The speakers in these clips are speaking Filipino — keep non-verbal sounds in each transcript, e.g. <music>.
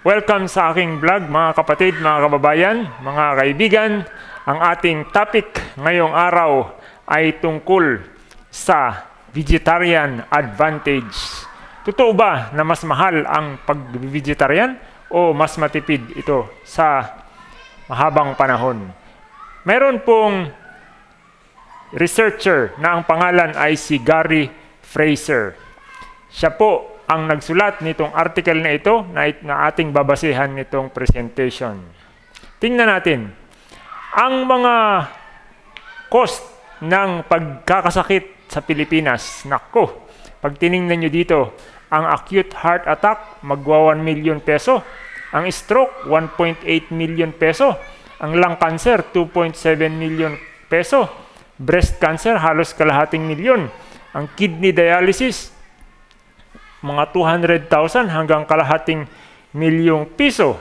Welcome sa aking vlog mga kapatid, mga kababayan, mga kaibigan. Ang ating topic ngayong araw ay tungkol sa vegetarian advantage. Totoo ba na mas mahal ang pag-vegetarian o mas matipid ito sa mahabang panahon? Meron pong researcher na ang pangalan ay si Gary Fraser. Siya po ang nagsulat nitong article na ito na, na ating babasehan nitong presentation. Tingnan natin. Ang mga cost ng pagkakasakit sa Pilipinas. Nako, pag tiningnan nyo dito, ang acute heart attack, magwa 1 million peso. Ang stroke, 1.8 million peso. Ang lung cancer, 2.7 million peso. Breast cancer, halos kalahating milyon. Ang kidney dialysis, mga 200,000 hanggang kalahating milyong piso.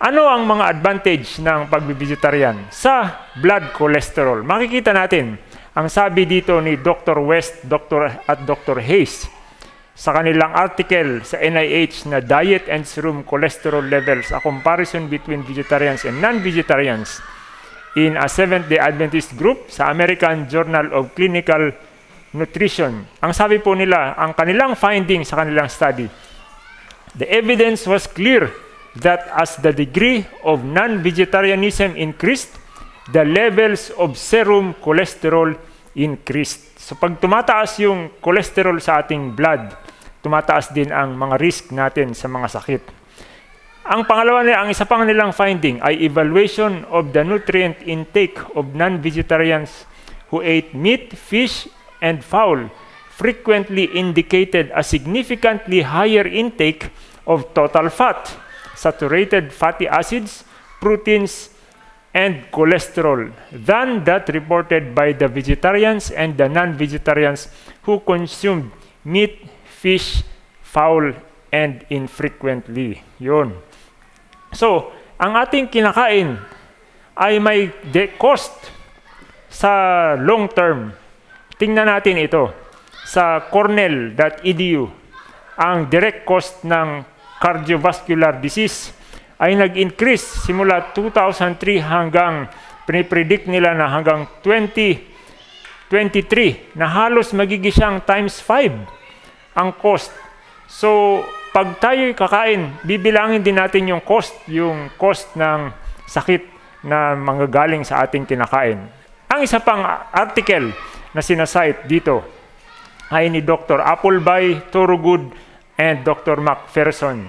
Ano ang mga advantage ng pagbibigetarian sa blood cholesterol? Makikita natin ang sabi dito ni Dr. West Dr. at Dr. Hayes sa kanilang article sa NIH na Diet and Serum Cholesterol Levels, a comparison between vegetarians and non-vegetarians in a Seventh-day Adventist group sa American Journal of Clinical nutrition. Ang sabi po nila, ang kanilang finding sa kanilang study, the evidence was clear that as the degree of non-vegetarianism increased, the levels of serum cholesterol increased. So pag tumataas yung cholesterol sa ating blood, tumataas din ang mga risk natin sa mga sakit. Ang pangalawa nila, ang isa pang nilang finding ay evaluation of the nutrient intake of non-vegetarians who ate meat, fish, and fowl frequently indicated a significantly higher intake of total fat, saturated fatty acids, proteins, and cholesterol than that reported by the vegetarians and the non-vegetarians who consumed meat, fish, fowl, and infrequently. Yun. So, ang ating kinakain ay may cost sa long term Tingnan natin ito. Sa cornell.edu, ang direct cost ng cardiovascular disease ay nag-increase simula 2003 hanggang pinipredict nila na hanggang 2023 na halos magiging siyang times 5 ang cost. So, pag tayo'y kakain, bibilangin din natin yung cost, yung cost ng sakit na manggagaling sa ating kinakain. Ang isa pang article na sinasite dito ay ni Dr. Appleby, Thorogood, and Dr. McPherson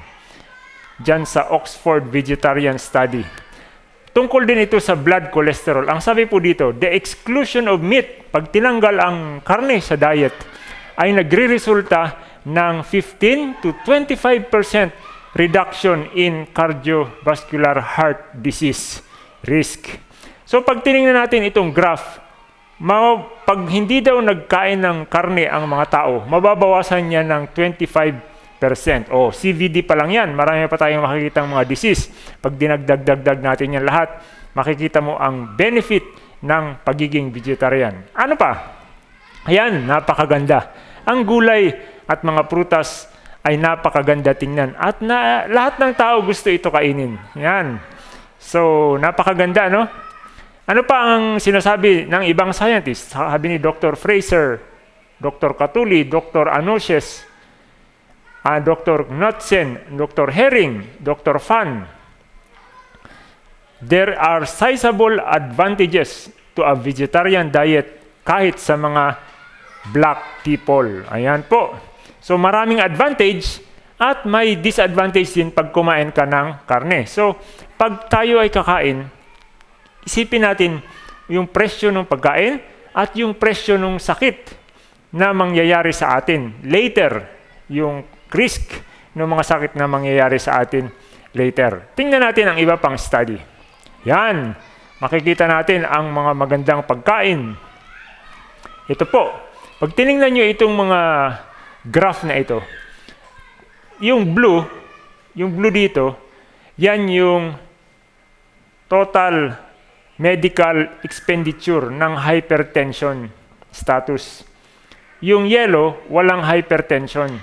dyan sa Oxford Vegetarian Study. Tungkol din ito sa blood cholesterol. Ang sabi po dito, the exclusion of meat, pag tinanggal ang karne sa diet, ay nagre-resulta ng 15 to 25% reduction in cardiovascular heart disease risk. So pag tiningnan natin itong graph, pag hindi daw nagkain ng karne ang mga tao, mababawasan niya ng 25%. O, CVD pa lang yan. Marami pa tayong makikita mga disease. Pag dinagdag-dagdag natin yan lahat, makikita mo ang benefit ng pagiging vegetarian. Ano pa? Ayan, napakaganda. Ang gulay at mga prutas ay napakaganda tingnan. At na, lahat ng tao gusto ito kainin. Yan. So, napakaganda, no? Ano pa ang sinasabi ng ibang scientists? Sabi ni Dr. Fraser, Dr. Katuli, Dr. Anusies, uh, Dr. Knudsen, Dr. Herring, Dr. Fan. There are sizable advantages to a vegetarian diet kahit sa mga black people. Ayan po. So maraming advantage at may disadvantage din pag kumain ka ng karne. So pag tayo ay kakain, isipin natin yung presyo ng pagkain at yung presyo ng sakit na mangyayari sa atin later, yung risk ng mga sakit na mangyayari sa atin later. Tingnan natin ang iba pang study. Yan, makikita natin ang mga magandang pagkain. Ito po, pag tiningnan nyo itong mga graph na ito, yung blue, yung blue dito, yan yung total medical expenditure ng hypertension status. Yung yellow, walang hypertension.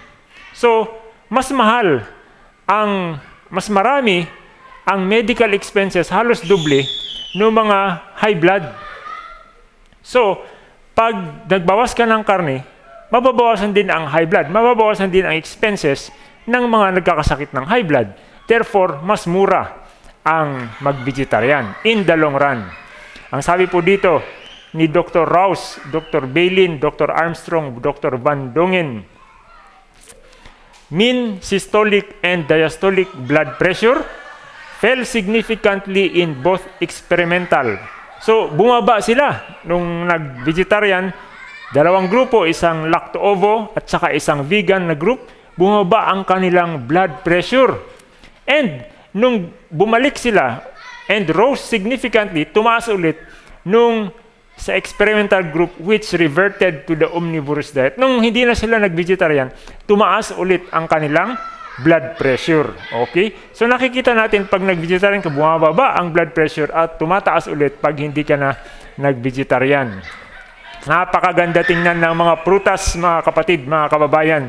So, mas mahal ang mas marami ang medical expenses halos doble ng mga high blood. So, pag nagbawas ka ng karne, mababawasan din ang high blood, mababawasan din ang expenses ng mga nagkakasakit ng high blood. Therefore, mas mura ang mag-vegetarian in the long run. Ang sabi po dito ni Dr. Rouse, Dr. Bailin, Dr. Armstrong, Dr. Van Dongen, mean systolic and diastolic blood pressure fell significantly in both experimental. So, bumaba sila nung nag-vegetarian, dalawang grupo, isang lacto-ovo at saka isang vegan na group, bumaba ang kanilang blood pressure. And nung bumalik sila and rose significantly, tumaas ulit nung sa experimental group which reverted to the omnivorous diet. Nung hindi na sila nag-vegetarian, tumaas ulit ang kanilang blood pressure. Okay? So nakikita natin pag nag-vegetarian ka, bumababa ang blood pressure at tumataas ulit pag hindi ka na nag-vegetarian. Napakaganda tingnan ng mga prutas, mga kapatid, mga kababayan.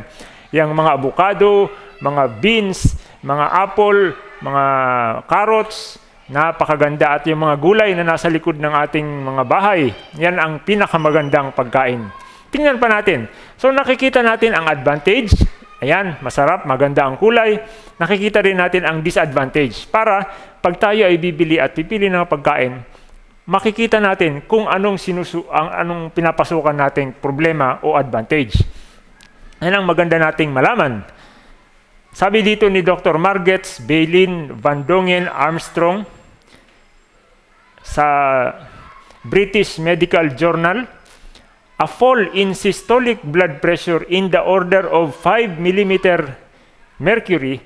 Yang mga avocado, mga beans, mga apple, mga carrots, napakaganda at yung mga gulay na nasa likod ng ating mga bahay, yan ang pinakamagandang pagkain. Tingnan pa natin. So nakikita natin ang advantage. Ayan, masarap, maganda ang kulay. Nakikita rin natin ang disadvantage. Para pag tayo ay bibili at pipili ng pagkain, makikita natin kung anong sinusu ang anong pinapasukan nating problema o advantage. Yan ang maganda nating malaman. Sabi dito ni Dr. Margets, Bailin, Van Dongen, Armstrong sa British Medical Journal, a fall in systolic blood pressure in the order of 5 millimeter mercury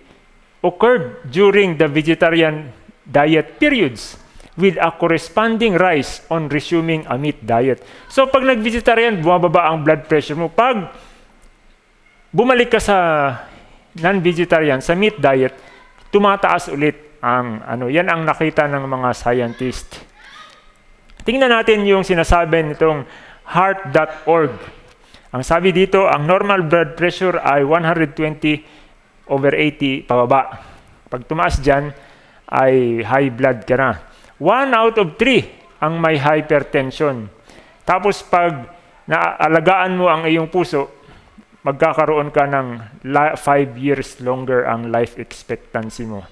occurred during the vegetarian diet periods with a corresponding rise on resuming a meat diet. So pag nag-vegetarian, bumababa ang blood pressure mo. Pag bumalik ka sa non-vegetarian, sa meat diet, tumataas ulit ang ano. Yan ang nakita ng mga scientist. Tingnan natin yung sinasabi nitong heart.org. Ang sabi dito, ang normal blood pressure ay 120 over 80 pababa. Pag tumaas dyan, ay high blood ka na. 1 out of 3 ang may hypertension. Tapos pag naalagaan mo ang iyong puso, magkakaroon ka ng 5 years longer ang life expectancy mo.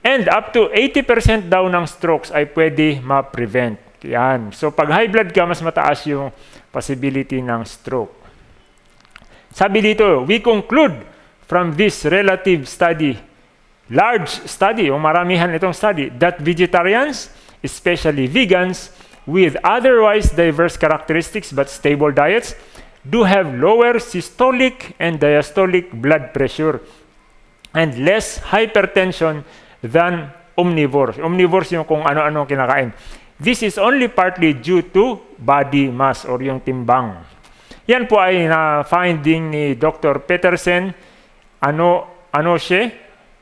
And up to 80% daw ng strokes ay pwede ma-prevent. Yan. So pag high blood ka, mas mataas yung possibility ng stroke. Sabi dito, we conclude from this relative study, large study, o maramihan itong study, that vegetarians, especially vegans, with otherwise diverse characteristics but stable diets, do have lower systolic and diastolic blood pressure and less hypertension than omnivores. Omnivores yung kung ano-ano kinakain. This is only partly due to body mass or yung timbang. Yan po ay na-finding ni Dr. Petersen, ano, Anoshe,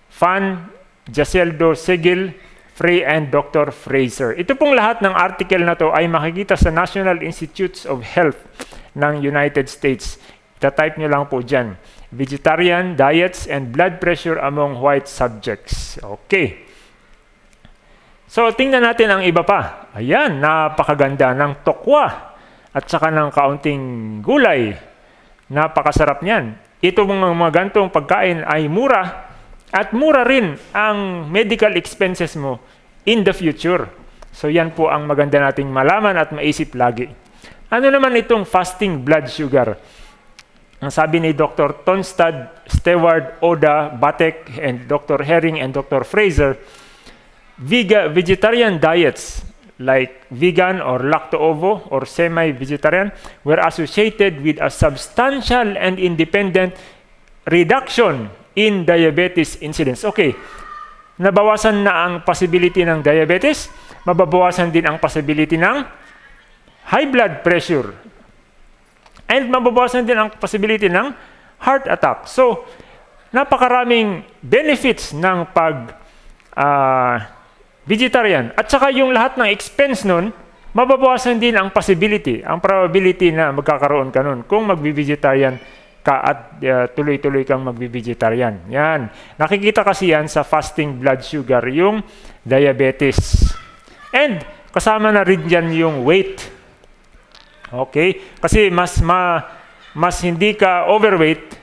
Fan, Jaceldo Segil, Frey, and Dr. Fraser. Ito pong lahat ng article na to ay makikita sa National Institutes of Health ng United States. Ita-type nyo lang po dyan. Vegetarian diets and blood pressure among white subjects. Okay. So, tingnan natin ang iba pa. Ayan, napakaganda ng tokwa at saka ng kaunting gulay. Napakasarap niyan. Ito mga, mga gantong pagkain ay mura at mura rin ang medical expenses mo in the future. So, yan po ang maganda nating malaman at maisip lagi. Ano naman itong fasting blood sugar? Ang sabi ni Dr. Tonstad, Stewart, Oda, Batek, and Dr. Herring and Dr. Fraser, Vega, vegetarian diets like vegan or lacto-ovo or semi-vegetarian were associated with a substantial and independent reduction in diabetes incidence. Okay, nabawasan na ang possibility ng diabetes, mababawasan din ang possibility ng high blood pressure. And mababawasan din ang possibility ng heart attack. So, napakaraming benefits ng pag uh, vegetarian. At saka yung lahat ng expense nun, mababawasan din ang possibility, ang probability na magkakaroon ka nun kung magbi-vegetarian ka at uh, tuloy-tuloy kang magbi-vegetarian. Yan. Nakikita kasi yan sa fasting blood sugar, yung diabetes. And kasama na rin dyan yung weight. Okay? Kasi mas ma, mas hindi ka overweight,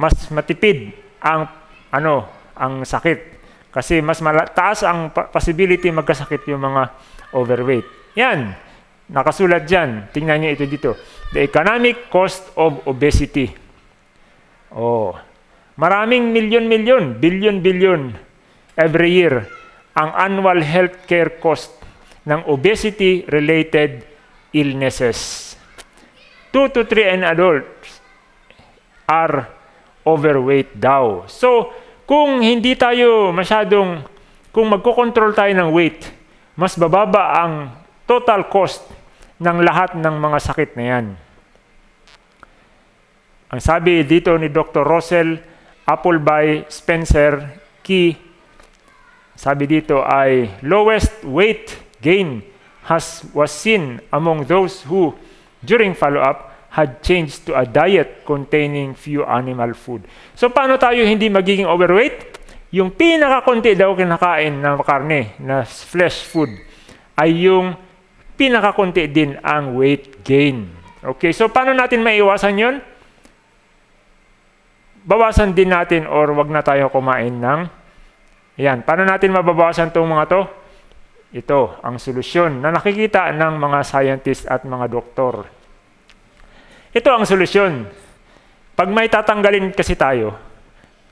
mas matipid ang ano, ang sakit. Kasi mas taas ang possibility magkasakit yung mga overweight. Yan. Nakasulat dyan. Tingnan niyo ito dito. The economic cost of obesity. Oh. Maraming milyon-milyon, billion-billion every year ang annual healthcare cost ng obesity-related illnesses. 2 to 3 and adults are overweight daw. So, kung hindi tayo masyadong, kung magkocontrol tayo ng weight, mas bababa ang total cost ng lahat ng mga sakit na yan. Ang sabi dito ni Dr. Russell Appleby Spencer Key, sabi dito ay lowest weight gain has was seen among those who during follow-up had changed to a diet containing few animal food. So paano tayo hindi magiging overweight? Yung pinakakunti daw kinakain na karne, na flesh food, ay yung pinakakunti din ang weight gain. Okay, so paano natin maiwasan yon? Bawasan din natin or wag na tayo kumain ng yan. Paano natin mababawasan itong mga to? Ito, ang solusyon na nakikita ng mga scientist at mga doktor. Ito ang solusyon. Pag may tatanggalin kasi tayo,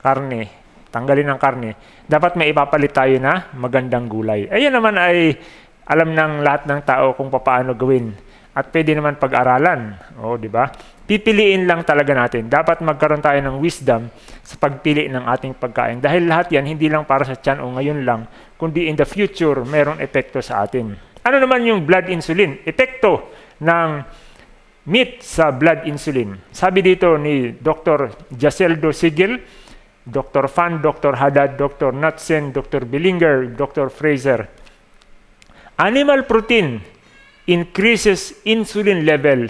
karne, tanggalin ang karne, dapat may ipapalit tayo na magandang gulay. Ayan naman ay alam ng lahat ng tao kung paano gawin. At pwede naman pag-aralan. O, di ba? Pipiliin lang talaga natin. Dapat magkaroon tayo ng wisdom sa pagpili ng ating pagkain. Dahil lahat yan, hindi lang para sa tiyan o ngayon lang, kundi in the future, merong epekto sa atin. Ano naman yung blood insulin? Epekto ng meat sa blood insulin. Sabi dito ni Dr. Jaceldo Sigil, Dr. Fan, Dr. Haddad, Dr. Nutsen, Dr. Billinger, Dr. Fraser, Animal protein increases insulin level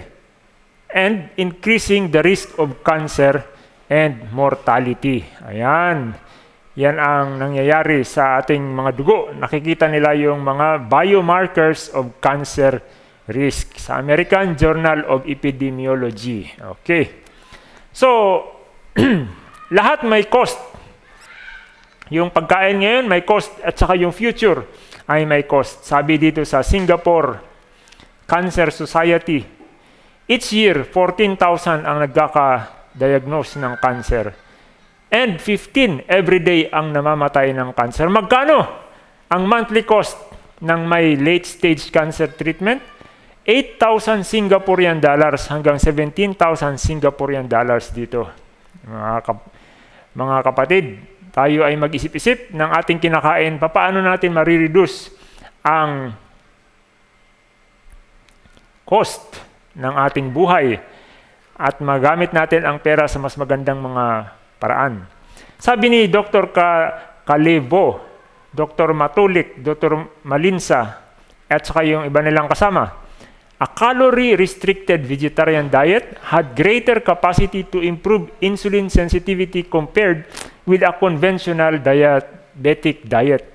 and increasing the risk of cancer and mortality. Ayan. Yan ang nangyayari sa ating mga dugo. Nakikita nila yung mga biomarkers of cancer risk sa American Journal of Epidemiology. Okay. So, <clears throat> lahat may cost. Yung pagkain ngayon may cost at saka yung future ay may cost. Sabi dito sa Singapore Cancer Society, each year 14,000 ang nagkaka-diagnose ng cancer. And 15 every day ang namamatay ng cancer. Magkano ang monthly cost ng may late stage cancer treatment? 8,000 Singaporean dollars hanggang 17,000 Singaporean dollars dito. Mga, kap- mga kapatid, tayo ay mag-isip-isip ng ating kinakain, paano natin marireduce ang cost ng ating buhay at magamit natin ang pera sa mas magandang mga paraan. Sabi ni Dr. Ka Kalevo, Dr. Matulik, Dr. Malinsa, at saka yung iba nilang kasama, a calorie-restricted vegetarian diet had greater capacity to improve insulin sensitivity compared with a conventional diabetic diet.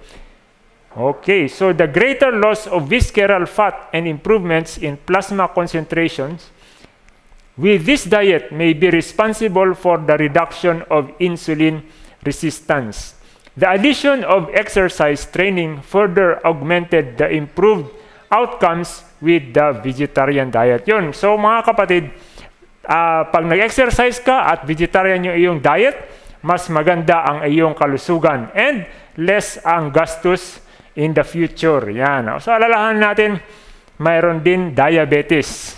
Okay, so the greater loss of visceral fat and improvements in plasma concentrations with this diet may be responsible for the reduction of insulin resistance. The addition of exercise training further augmented the improved outcomes with the vegetarian diet. Yun. So mga kapatid, uh, pag nag-exercise ka at vegetarian yung iyong diet, mas maganda ang iyong kalusugan and less ang gastos in the future. Yan. So alalahan natin, mayroon din diabetes.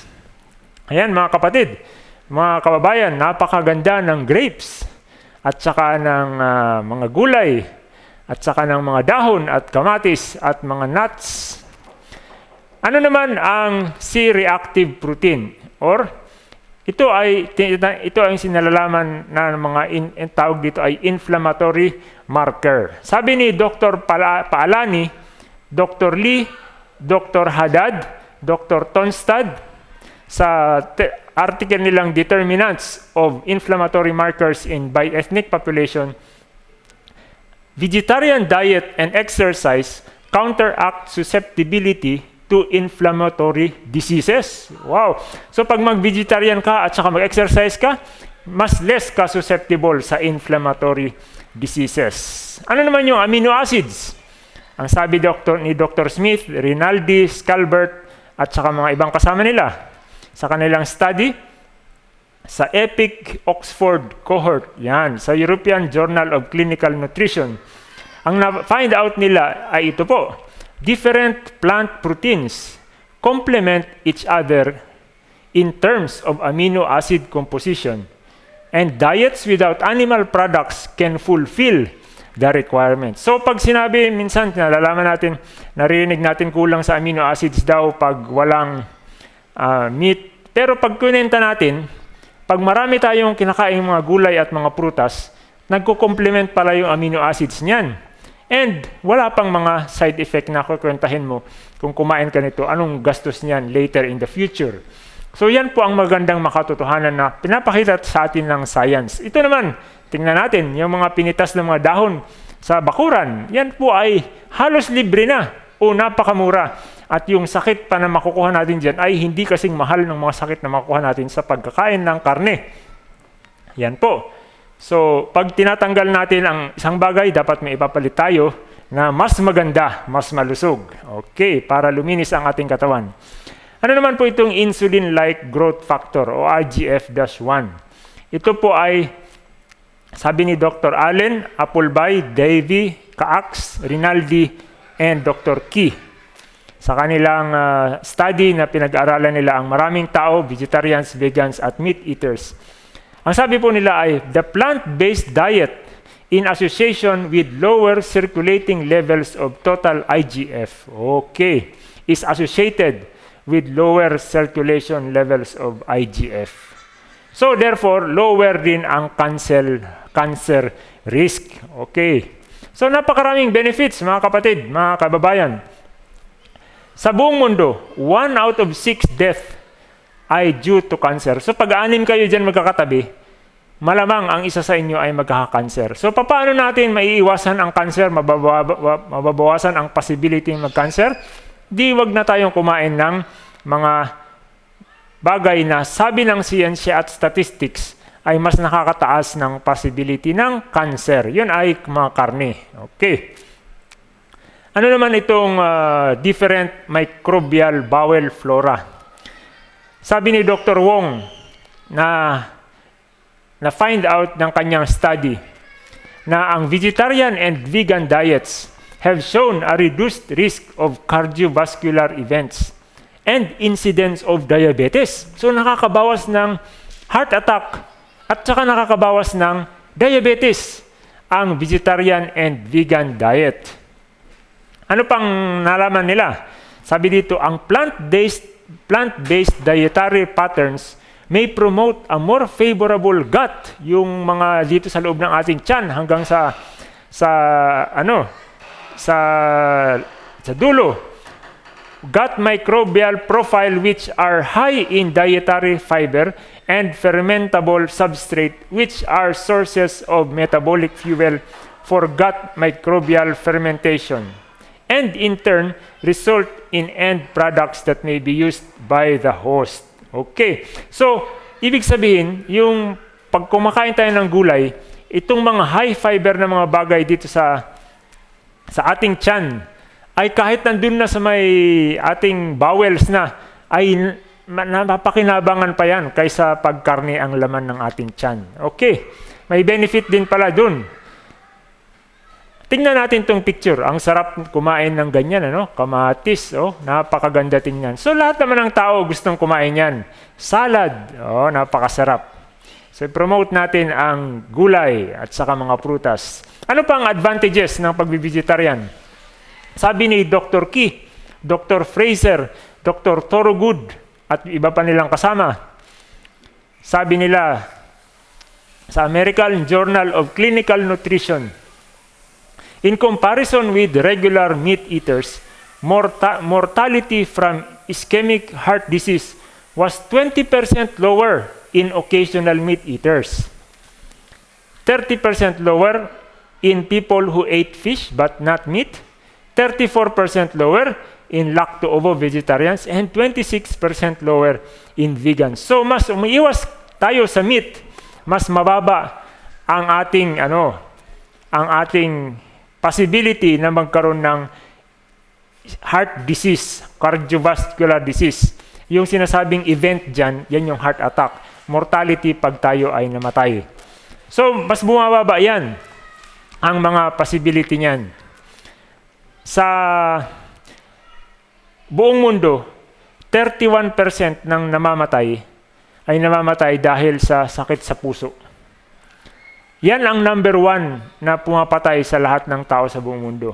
Ayan mga kapatid, mga kababayan, napakaganda ng grapes at saka ng uh, mga gulay at saka ng mga dahon at kamatis at mga nuts ano naman ang C-reactive protein? Or ito ay ito ay sinalalaman na mga in, tawag dito ay inflammatory marker. Sabi ni Dr. Paalani, Dr. Lee, Dr. Haddad, Dr. Tonstad sa article nilang Determinants of Inflammatory Markers in by Ethnic Population, vegetarian diet and exercise counteract susceptibility to inflammatory diseases. Wow! So pag mag-vegetarian ka at saka mag-exercise ka, mas less ka susceptible sa inflammatory diseases. Ano naman yung amino acids? Ang sabi doctor, ni Dr. Smith, Rinaldi, Scalbert, at saka mga ibang kasama nila sa kanilang study sa EPIC Oxford cohort, yan, sa European Journal of Clinical Nutrition. Ang na-find out nila ay ito po, different plant proteins complement each other in terms of amino acid composition and diets without animal products can fulfill the requirements. So pag sinabi minsan nalalaman natin, narinig natin kulang sa amino acids daw pag walang uh, meat. Pero pag kunenta natin, pag marami tayong kinakain mga gulay at mga prutas, nagko-complement pala yung amino acids niyan. And wala pang mga side effect na kukwentahin mo kung kumain ka nito, anong gastos niyan later in the future. So yan po ang magandang makatotohanan na pinapakita sa atin ng science. Ito naman, tingnan natin, yung mga pinitas ng mga dahon sa bakuran, yan po ay halos libre na o napakamura. At yung sakit pa na makukuha natin dyan ay hindi kasing mahal ng mga sakit na makukuha natin sa pagkakain ng karne. Yan po. So, pag tinatanggal natin ang isang bagay, dapat may ipapalit tayo na mas maganda, mas malusog. Okay, para luminis ang ating katawan. Ano naman po itong insulin-like growth factor o IGF-1? Ito po ay, sabi ni Dr. Allen, Appleby, Davy, Kaax, Rinaldi, and Dr. Key. Sa kanilang uh, study na pinag-aralan nila ang maraming tao, vegetarians, vegans, at meat eaters ang sabi po nila ay the plant-based diet in association with lower circulating levels of total IGF. Okay. Is associated with lower circulation levels of IGF. So therefore, lower din ang cancer, cancer risk. Okay. So napakaraming benefits mga kapatid, mga kababayan. Sa buong mundo, one out of six death ay due to cancer. So pag-anim kayo dyan magkakatabi, malamang ang isa sa inyo ay magkaka-cancer. So paano natin maiiwasan ang cancer, mababawasan ang possibility ng mag-cancer? Di wag na tayong kumain ng mga bagay na sabi ng siyensya at statistics ay mas nakakataas ng possibility ng cancer. Yun ay mga karne. Okay. Ano naman itong uh, different microbial bowel flora? Sabi ni Dr. Wong na na find out ng kanyang study na ang vegetarian and vegan diets have shown a reduced risk of cardiovascular events and incidence of diabetes. So nakakabawas ng heart attack at saka nakakabawas ng diabetes ang vegetarian and vegan diet. Ano pang nalaman nila? Sabi dito, ang plant-based plant-based dietary patterns may promote a more favorable gut yung mga dito sa loob ng ating tiyan hanggang sa sa ano sa sa dulo gut microbial profile which are high in dietary fiber and fermentable substrate which are sources of metabolic fuel for gut microbial fermentation and in turn result in end products that may be used by the host. Okay. So, ibig sabihin, yung pag kumakain tayo ng gulay, itong mga high fiber na mga bagay dito sa sa ating tiyan ay kahit nandun na sa may ating bowels na ay napakinabangan pa yan kaysa pagkarne ang laman ng ating tiyan. Okay. May benefit din pala dun Tingnan natin tong picture. Ang sarap kumain ng ganyan, ano? Kamatis, oh, napakaganda tingnan. So lahat naman ng tao gustong kumain yan. Salad, oh, napakasarap. So promote natin ang gulay at saka mga prutas. Ano pa ang advantages ng pagbivegetarian? Sabi ni Dr. Key, Dr. Fraser, Dr. Thorogood, at iba pa nilang kasama. Sabi nila sa American Journal of Clinical Nutrition, In comparison with regular meat eaters, morta mortality from ischemic heart disease was 20% lower in occasional meat eaters. 30% lower in people who ate fish but not meat. 34% lower in lacto-ovo vegetarians and 26% lower in vegans. So mas umiiwas tayo sa meat, mas mababa ang ating ano, ang ating possibility na magkaroon ng heart disease, cardiovascular disease. Yung sinasabing event dyan, yan yung heart attack. Mortality pag tayo ay namatay. So, mas bumababa yan ang mga possibility niyan. Sa buong mundo, 31% ng namamatay ay namamatay dahil sa sakit sa puso. Yan ang number one na pumapatay sa lahat ng tao sa buong mundo.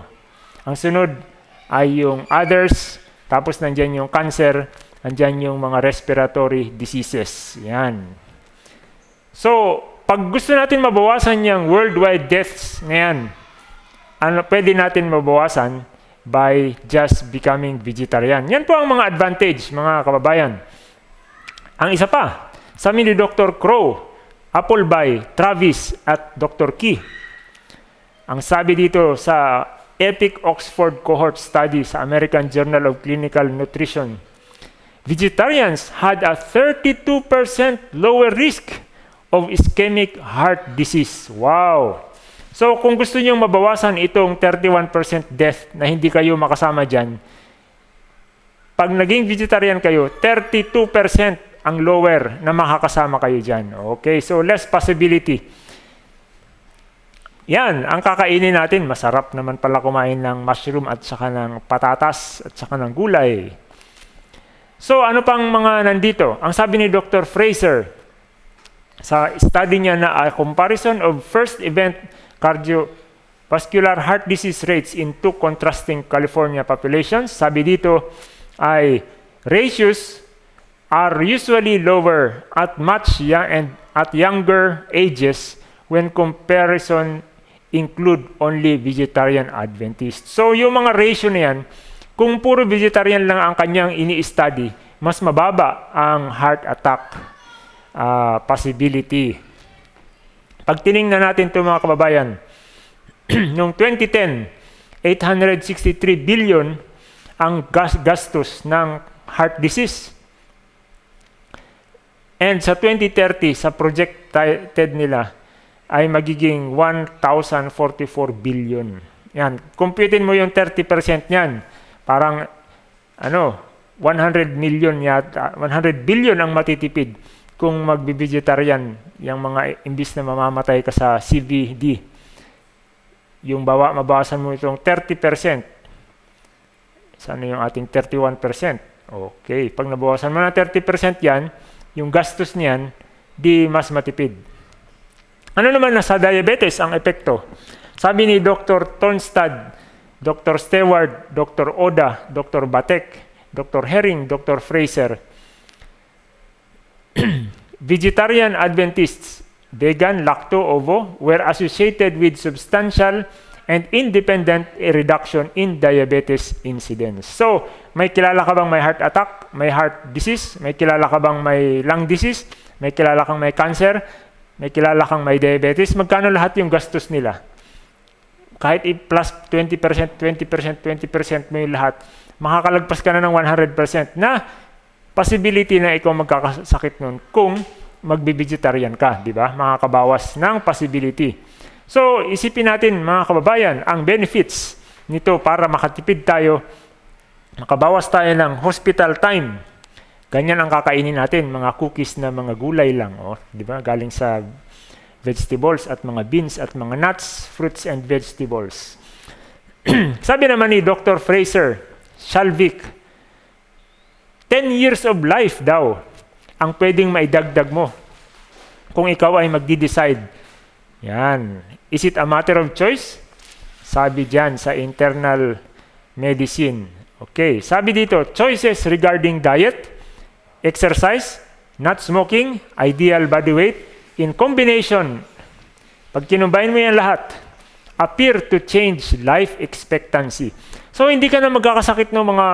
Ang sunod ay yung others, tapos nandyan yung cancer, nandyan yung mga respiratory diseases. Yan. So, pag gusto natin mabawasan yung worldwide deaths ngayon, ano, pwede natin mabawasan by just becoming vegetarian. Yan po ang mga advantage, mga kababayan. Ang isa pa, sabi ni Dr. Crow, Appleby, Travis, at Dr. Key. Ang sabi dito sa EPIC Oxford Cohort Study sa American Journal of Clinical Nutrition, vegetarians had a 32% lower risk of ischemic heart disease. Wow! So kung gusto niyo mabawasan itong 31% death na hindi kayo makasama dyan, pag naging vegetarian kayo, 32% ang lower na makakasama kayo dyan. Okay, so less possibility. Yan, ang kakainin natin, masarap naman pala kumain ng mushroom at saka ng patatas at saka ng gulay. So ano pang mga nandito? Ang sabi ni Dr. Fraser, sa study niya na a comparison of first event cardiovascular heart disease rates in two contrasting California populations. Sabi dito ay ratios are usually lower at much young and at younger ages when comparison include only vegetarian Adventists. So yung mga ratio na yan, kung puro vegetarian lang ang kanyang ini-study, mas mababa ang heart attack uh, possibility. Pag tiningnan natin ito mga kababayan, <clears throat> noong 2010, 863 billion ang gas gastos ng heart disease. And sa 2030, sa projected nila, ay magiging 1,044 billion. Yan. Computein mo yung 30% niyan. Parang, ano, 100 million yata, 100 billion ang matitipid kung magbi-vegetarian, yung mga imbis na mamamatay ka sa CVD, yung bawa, mabawasan mo itong 30%. Sana yung ating 31%? Okay. Pag nabawasan mo na 30% yan, yung gastos niyan, di mas matipid. Ano naman na sa diabetes ang epekto? Sabi ni Dr. Tonstad, Dr. Stewart, Dr. Oda, Dr. Batek, Dr. Herring, Dr. Fraser, <clears throat> vegetarian Adventists, vegan, lacto, ovo, were associated with substantial and independent reduction in diabetes incidence. So, may kilala ka bang may heart attack, may heart disease, may kilala ka bang may lung disease, may kilala kang may cancer, may kilala kang may diabetes, magkano lahat yung gastos nila? Kahit i-plus 20%, 20%, 20% mo yung lahat, makakalagpas ka na ng 100% na possibility na ikaw magkakasakit nun kung magbi-vegetarian ka, di ba? Makakabawas ng possibility. So, isipin natin mga kababayan, ang benefits nito para makatipid tayo, makabawas tayo ng hospital time. Ganyan ang kakainin natin, mga cookies na mga gulay lang, oh, di ba? Galing sa vegetables at mga beans at mga nuts, fruits and vegetables. <clears throat> Sabi naman ni Dr. Fraser, Shalvik, 10 years of life daw ang pwedeng maidagdag mo kung ikaw ay magdi-decide. Yan. Is it a matter of choice? Sabi diyan sa internal medicine. Okay. Sabi dito, choices regarding diet, exercise, not smoking, ideal body weight, in combination, pag kinumbine mo yan lahat, appear to change life expectancy. So, hindi ka na magkakasakit ng mga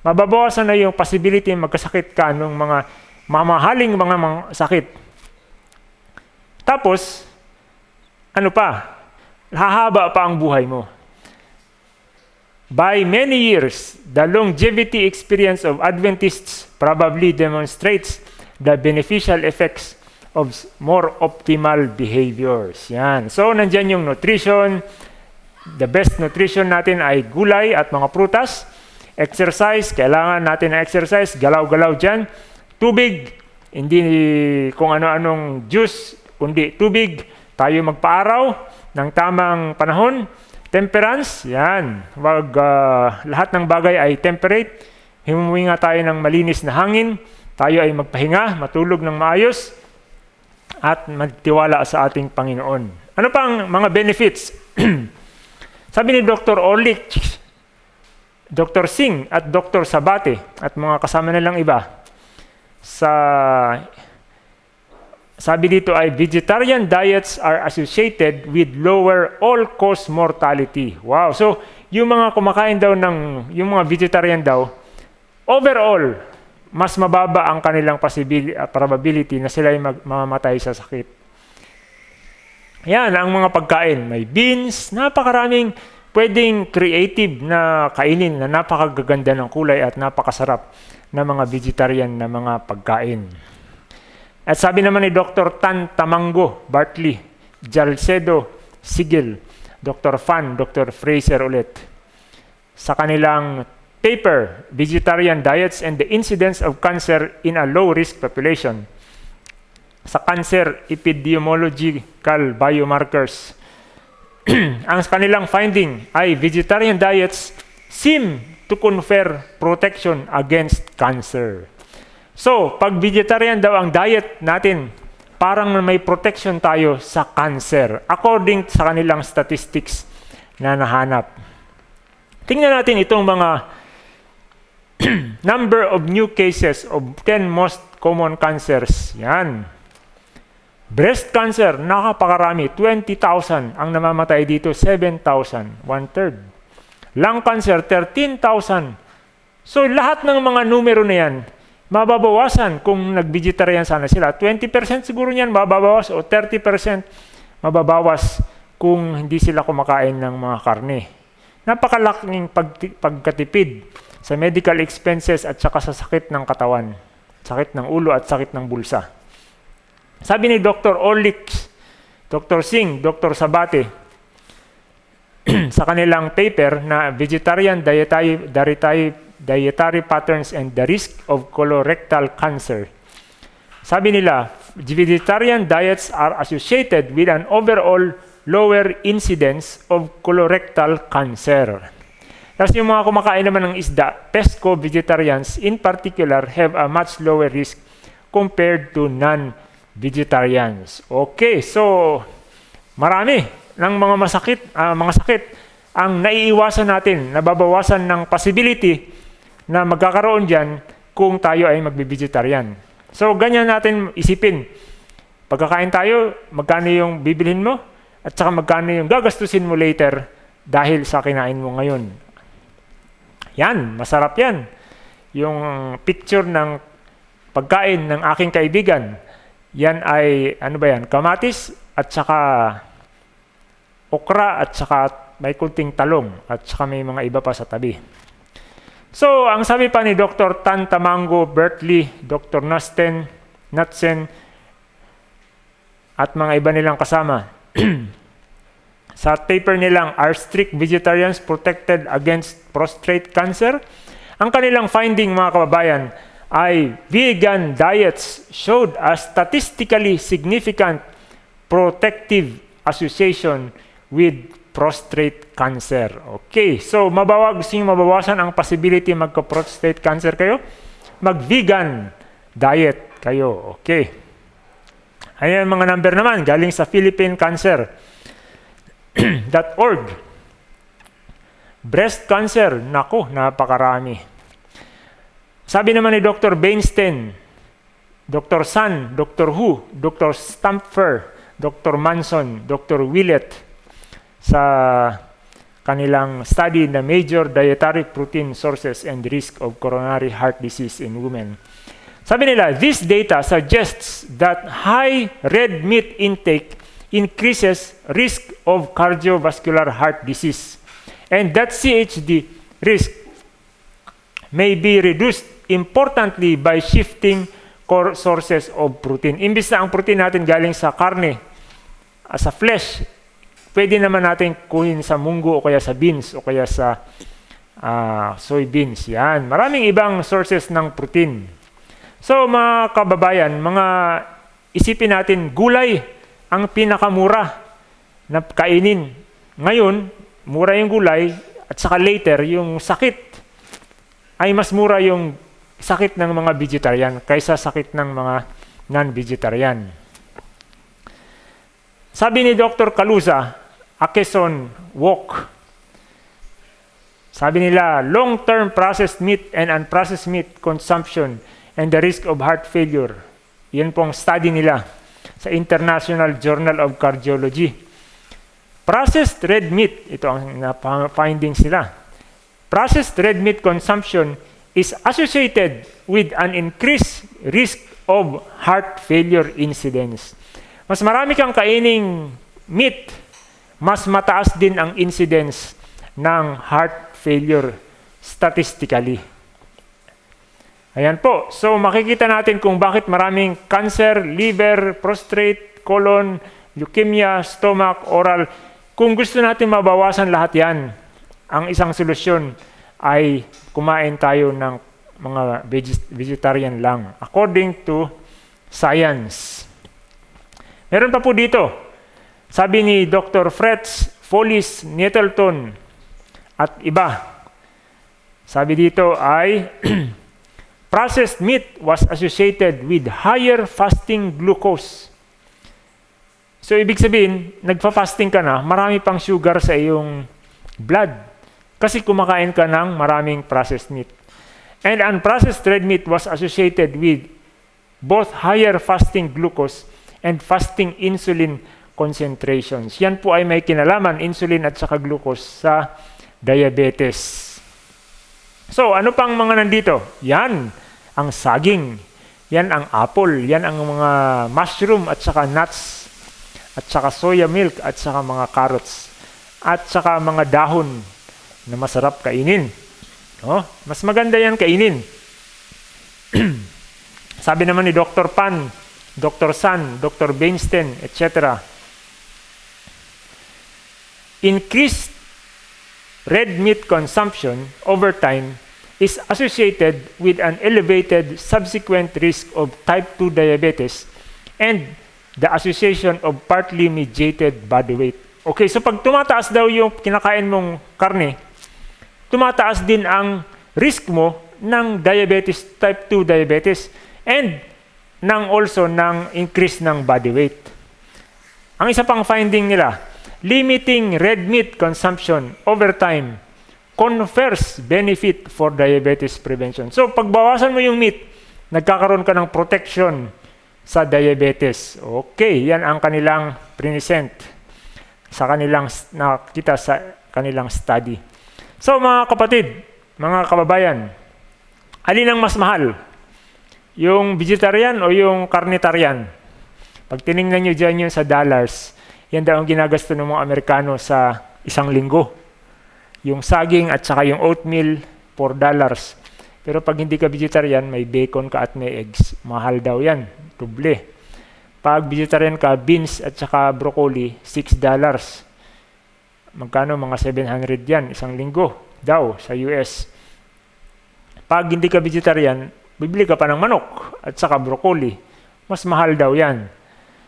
Mababawasan na yung possibility magkasakit ka ng mga mamahaling mga, mga sakit. Tapos, ano pa? Hahaba pa ang buhay mo. By many years, the longevity experience of Adventists probably demonstrates the beneficial effects of more optimal behaviors. Yan. So, nandyan yung nutrition. The best nutrition natin ay gulay at mga prutas. Exercise, kailangan natin na exercise. Galaw-galaw dyan. Tubig, hindi kung ano-anong juice, kundi tubig. Tayo magpaaraw ng tamang panahon Temperance, yan. Wag, uh, lahat ng bagay ay temperate. Himuhinga tayo ng malinis na hangin. Tayo ay magpahinga, matulog ng maayos, at magtiwala sa ating Panginoon. Ano pang mga benefits? <clears throat> Sabi ni Dr. Orlich, Dr. Singh at Dr. Sabate at mga kasama nilang iba sa sabi dito ay vegetarian diets are associated with lower all-cause mortality. Wow. So, yung mga kumakain daw ng, yung mga vegetarian daw, overall, mas mababa ang kanilang uh, probability na sila ay mamamatay sa sakit. Yan, ang mga pagkain. May beans, napakaraming pwedeng creative na kainin na napakagaganda ng kulay at napakasarap na mga vegetarian na mga pagkain. At sabi naman ni Dr. Tan Tamango, Bartley, Jalcedo, Sigil, Dr. Fan, Dr. Fraser ulit, sa kanilang paper, Vegetarian Diets and the Incidence of Cancer in a Low-Risk Population, sa Cancer Epidemiological Biomarkers. <clears throat> Ang kanilang finding ay vegetarian diets seem to confer protection against cancer. So, pag vegetarian daw ang diet natin, parang may protection tayo sa cancer according sa kanilang statistics na nahanap. Tingnan natin itong mga <clears throat> number of new cases of 10 most common cancers. Yan. Breast cancer, nakapakarami, 20,000 ang namamatay dito, 7,000, one-third. Lung cancer, 13,000. So lahat ng mga numero na yan, mababawasan kung nag-vegetarian sana sila. 20% siguro niyan mababawas o 30% mababawas kung hindi sila kumakain ng mga karne. Napakalaking pag pagkatipid sa medical expenses at saka sa sakit ng katawan, sakit ng ulo at sakit ng bulsa. Sabi ni Dr. Orlich, Dr. Singh, Dr. Sabate, <clears throat> sa kanilang paper na Vegetarian Dietary, Dietary dietary patterns and the risk of colorectal cancer. Sabi nila, vegetarian diets are associated with an overall lower incidence of colorectal cancer. Tapos yung mga kumakain naman ng isda, pesco-vegetarians in particular have a much lower risk compared to non-vegetarians. Okay, so marami ng mga masakit, uh, mga sakit ang naiiwasan natin, nababawasan ng possibility na magkakaroon dyan kung tayo ay magbivegetarian. So, ganyan natin isipin. Pagkakain tayo, magkano yung bibilhin mo at saka magkano yung gagastusin mo later dahil sa kinain mo ngayon. Yan, masarap yan. Yung picture ng pagkain ng aking kaibigan, yan ay, ano ba yan, kamatis at saka okra at saka may kunting talong at saka may mga iba pa sa tabi. So, ang sabi pa ni Dr. Tan Tamango, Bertley, Dr. Nasten, Natsen, at mga iba nilang kasama, <clears throat> sa paper nilang Are Strict Vegetarians Protected Against Prostate Cancer? Ang kanilang finding mga kababayan ay vegan diets showed a statistically significant protective association with prostate cancer. Okay, so mabawag, gusto mabawasan ang possibility magka-prostate cancer kayo? Mag-vegan diet kayo. Okay. Ayan mga number naman, galing sa Philippine Cancer. <clears throat> .org. Breast cancer, nako, napakarami. Sabi naman ni Dr. Bainstein, Dr. Sun, Dr. Hu, Dr. Stampfer, Dr. Manson, Dr. Willett, sa kanilang study na major dietary protein sources and risk of coronary heart disease in women. Sabi nila, this data suggests that high red meat intake increases risk of cardiovascular heart disease and that CHD risk may be reduced importantly by shifting core sources of protein. Imbis na ang protein natin galing sa karne, sa flesh, pwede naman natin kunin sa munggo o kaya sa beans o kaya sa uh, soybeans. Yan. Maraming ibang sources ng protein. So mga kababayan, mga isipin natin, gulay ang pinakamura na kainin. Ngayon, mura yung gulay at saka later, yung sakit ay mas mura yung sakit ng mga vegetarian kaysa sakit ng mga non-vegetarian. Sabi ni Dr. Kalusa, Akeson Walk, sabi nila, long-term processed meat and unprocessed meat consumption and the risk of heart failure. Yan po ang study nila sa International Journal of Cardiology. Processed red meat, ito ang findings nila. Processed red meat consumption is associated with an increased risk of heart failure incidence. Mas marami kang kaining meat, mas mataas din ang incidence ng heart failure statistically. Ayan po. So makikita natin kung bakit maraming cancer, liver, prostate, colon, leukemia, stomach, oral. Kung gusto natin mabawasan lahat yan, ang isang solusyon ay kumain tayo ng mga vegetarian lang according to science. Meron pa po dito. Sabi ni Dr. Fretz Follis Nettleton at iba. Sabi dito ay <clears throat> Processed meat was associated with higher fasting glucose. So, ibig sabihin, nagfa-fasting ka na, marami pang sugar sa iyong blood. Kasi kumakain ka ng maraming processed meat. And unprocessed red meat was associated with both higher fasting glucose and fasting insulin concentrations. Yan po ay may kinalaman, insulin at saka glucose sa diabetes. So, ano pang mga nandito? Yan, ang saging. Yan ang apple. Yan ang mga mushroom at saka nuts. At saka soya milk at saka mga carrots. At saka mga dahon na masarap kainin. Oh, mas maganda yan kainin. <clears throat> Sabi naman ni Dr. Pan, Dr. San, Dr. Beinstein, etc. Increased red meat consumption over time is associated with an elevated subsequent risk of type 2 diabetes and the association of partly mediated body weight. Okay, so pag tumataas daw yung kinakain mong karne, tumataas din ang risk mo ng diabetes, type 2 diabetes, and ng also ng increase ng body weight. Ang isa pang finding nila, limiting red meat consumption over time confers benefit for diabetes prevention. So, pagbawasan mo yung meat, nagkakaroon ka ng protection sa diabetes. Okay, yan ang kanilang present sa kanilang nakita sa kanilang study. So, mga kapatid, mga kababayan, alin ang mas mahal? Yung vegetarian o yung carnitarian? Pag tiningnan nyo dyan yun sa dollars, yan daw ang ginagasto ng mga Amerikano sa isang linggo. Yung saging at saka yung oatmeal, 4 dollars. Pero pag hindi ka vegetarian, may bacon ka at may eggs. Mahal daw yan, duble. Pag vegetarian ka, beans at saka broccoli, 6 dollars. Magkano? Mga 700 yan, isang linggo daw sa US. Pag hindi ka vegetarian, bibili ka pa ng manok at saka broccoli. Mas mahal daw yan.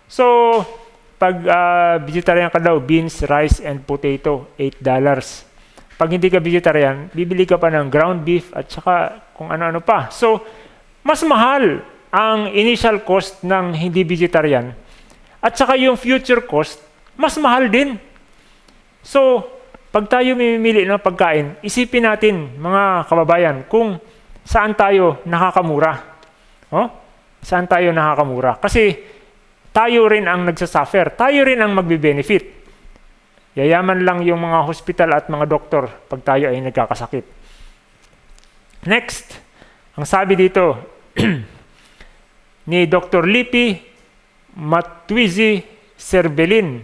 So, pag uh, vegetarian ka daw, beans, rice, and potato, $8. Pag hindi ka vegetarian, bibili ka pa ng ground beef at saka kung ano-ano pa. So, mas mahal ang initial cost ng hindi vegetarian at saka yung future cost, mas mahal din. So, pag tayo mamimili ng pagkain, isipin natin, mga kababayan, kung saan tayo nakakamura. Oh? Saan tayo nakakamura? Kasi tayo rin ang nagsasuffer. Tayo rin ang magbe-benefit. Yayaman lang yung mga hospital at mga doktor pag tayo ay nagkakasakit. Next, ang sabi dito <clears throat> ni Dr. Lipi Matwizi Cervelin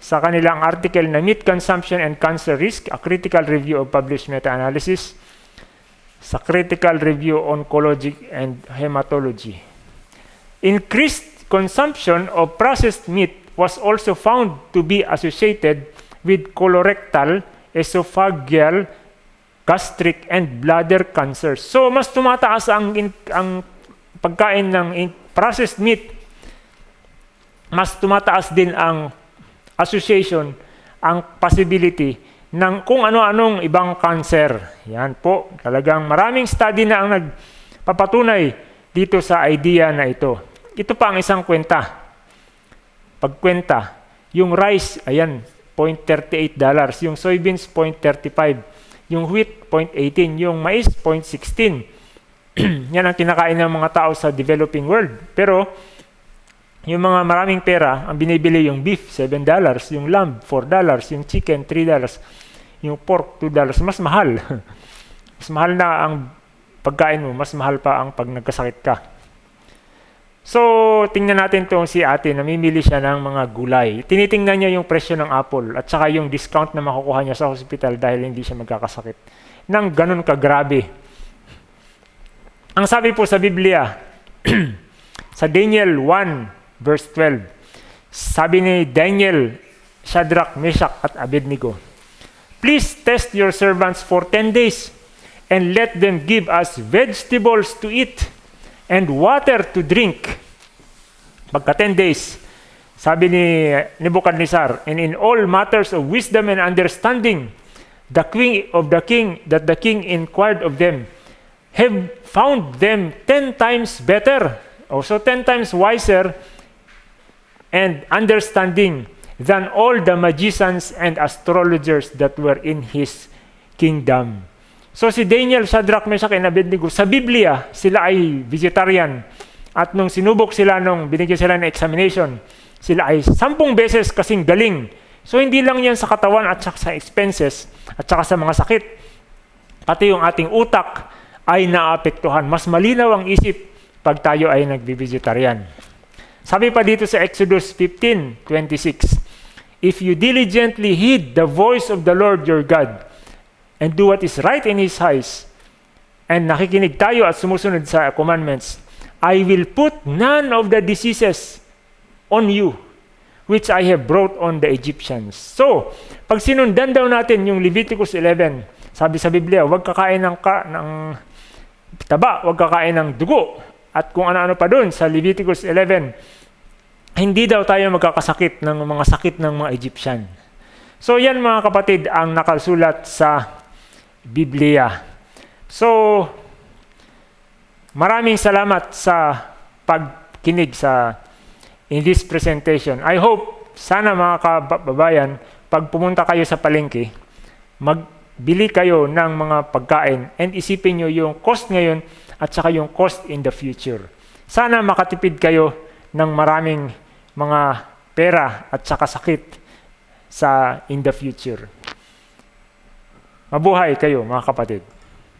sa kanilang article na Meat Consumption and Cancer Risk, a Critical Review of Published Meta-Analysis sa Critical Review Oncology and Hematology. Increased consumption of processed meat was also found to be associated with colorectal, esophageal, gastric, and bladder cancer. So, mas tumataas ang, in, ang pagkain ng in, processed meat, mas tumataas din ang association, ang possibility ng kung ano-anong ibang cancer. Yan po, talagang maraming study na ang nagpapatunay dito sa idea na ito. Ito pa ang isang kwenta. Pagkwenta, yung rice, ayan, 0.38 dollars. Yung soybeans, 0.35. Yung wheat, 0.18. Yung mais, 0.16. <clears throat> Yan ang kinakain ng mga tao sa developing world. Pero, yung mga maraming pera, ang binibili yung beef, $7, yung lamb, $4, yung chicken, $3, yung pork, $2, mas mahal. <laughs> mas mahal na ang pagkain mo, mas mahal pa ang pag nagkasakit ka. So, tingnan natin itong si ate, namimili siya ng mga gulay. Tinitingnan niya yung presyo ng apple at saka yung discount na makukuha niya sa hospital dahil hindi siya magkakasakit. Nang ganun kagrabe. Ang sabi po sa Biblia, <clears throat> sa Daniel 1, verse 12. Sabi ni Daniel, Shadrach, Meshach, at Abednego, Please test your servants for 10 days and let them give us vegetables to eat and water to drink. Pagka 10 days, sabi ni Nebuchadnezzar, and in all matters of wisdom and understanding, the king of the king that the king inquired of them, have found them 10 times better, also 10 times wiser and understanding than all the magicians and astrologers that were in his kingdom. So si Daniel, Shadrach, Meshach, and Abednego, sa Biblia, sila ay vegetarian. At nung sinubok sila, nung binigyan sila ng examination, sila ay sampung beses kasing galing. So hindi lang yan sa katawan at sa expenses at saka sa mga sakit. Pati yung ating utak ay naapektuhan. Mas malinaw ang isip pag tayo ay nagbi-vegetarian. Sabi pa dito sa Exodus 15:26, If you diligently heed the voice of the Lord your God and do what is right in His eyes, and nakikinig tayo at sumusunod sa commandments, I will put none of the diseases on you which I have brought on the Egyptians. So, pag sinundan daw natin yung Leviticus 11, sabi sa Biblia, huwag kakain ng, ka, ng taba, huwag kakain ng dugo, at kung ano-ano pa doon sa Leviticus 11, hindi daw tayo magkakasakit ng mga sakit ng mga Egyptian. So yan mga kapatid ang nakasulat sa Biblia. So maraming salamat sa pagkinig sa in this presentation. I hope sana mga kababayan pag pumunta kayo sa palengke, magbili kayo ng mga pagkain and isipin nyo yung cost ngayon at saka yung cost in the future. Sana makatipid kayo ng maraming mga pera at saka sakit sa in the future. Mabuhay kayo mga kapatid.